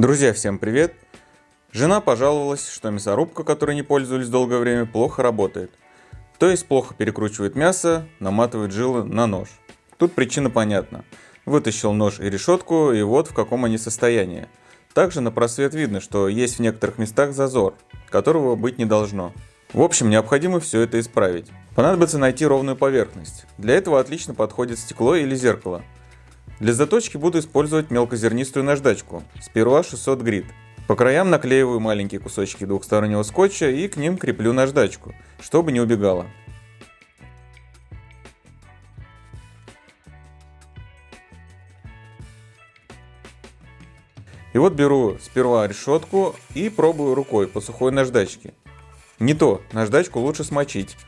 Друзья, всем привет! Жена пожаловалась, что мясорубка, которой не пользовались долгое время, плохо работает. То есть плохо перекручивает мясо, наматывает жилы на нож. Тут причина понятна. Вытащил нож и решетку, и вот в каком они состоянии. Также на просвет видно, что есть в некоторых местах зазор, которого быть не должно. В общем, необходимо все это исправить. Понадобится найти ровную поверхность. Для этого отлично подходит стекло или зеркало. Для заточки буду использовать мелкозернистую наждачку, сперва 600 грит. По краям наклеиваю маленькие кусочки двухстороннего скотча и к ним креплю наждачку, чтобы не убегала. И вот беру сперва решетку и пробую рукой по сухой наждачке. Не то, наждачку лучше смочить.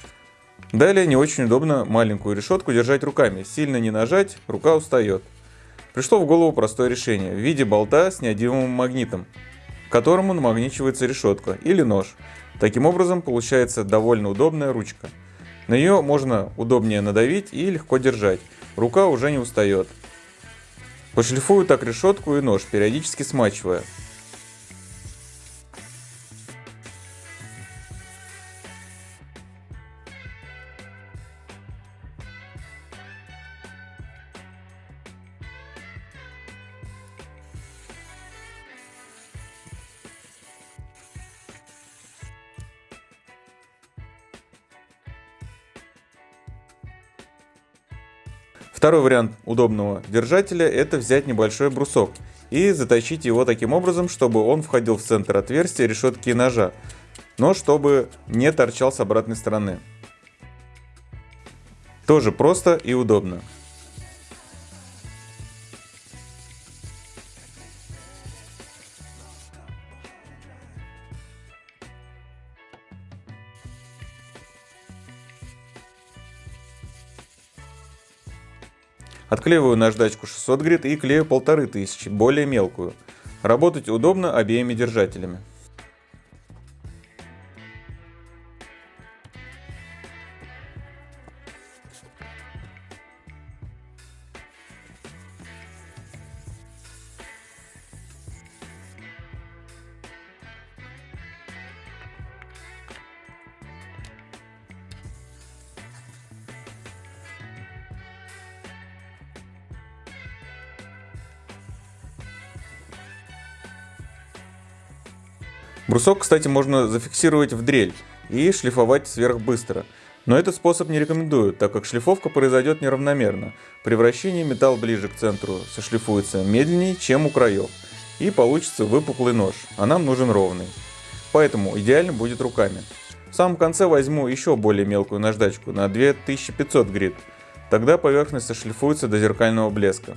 Далее не очень удобно маленькую решетку держать руками, сильно не нажать, рука устает. Пришло в голову простое решение в виде болта с неодимовым магнитом, к которому намагничивается решетка или нож. Таким образом получается довольно удобная ручка. На нее можно удобнее надавить и легко держать, рука уже не устает. Пошлифую так решетку и нож, периодически смачивая. Второй вариант удобного держателя это взять небольшой брусок и заточить его таким образом, чтобы он входил в центр отверстия решетки и ножа, но чтобы не торчал с обратной стороны. Тоже просто и удобно. Отклеиваю наждачку 600 грит и клею 1500, более мелкую. Работать удобно обеими держателями. Брусок, кстати, можно зафиксировать в дрель и шлифовать сверх быстро. Но этот способ не рекомендую, так как шлифовка произойдет неравномерно. При вращении металл ближе к центру сошлифуется медленнее, чем у краев. И получится выпуклый нож, а нам нужен ровный. Поэтому идеально будет руками. В самом конце возьму еще более мелкую наждачку на 2500 грит. Тогда поверхность сошлифуется до зеркального блеска.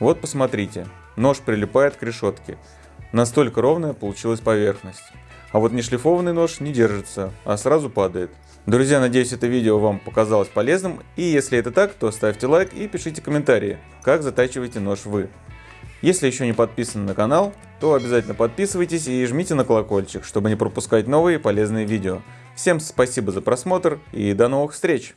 Вот посмотрите, нож прилипает к решетке. Настолько ровная получилась поверхность. А вот нешлифованный нож не держится, а сразу падает. Друзья, надеюсь это видео вам показалось полезным. И если это так, то ставьте лайк и пишите комментарии, как затачиваете нож вы. Если еще не подписаны на канал, то обязательно подписывайтесь и жмите на колокольчик, чтобы не пропускать новые полезные видео. Всем спасибо за просмотр и до новых встреч!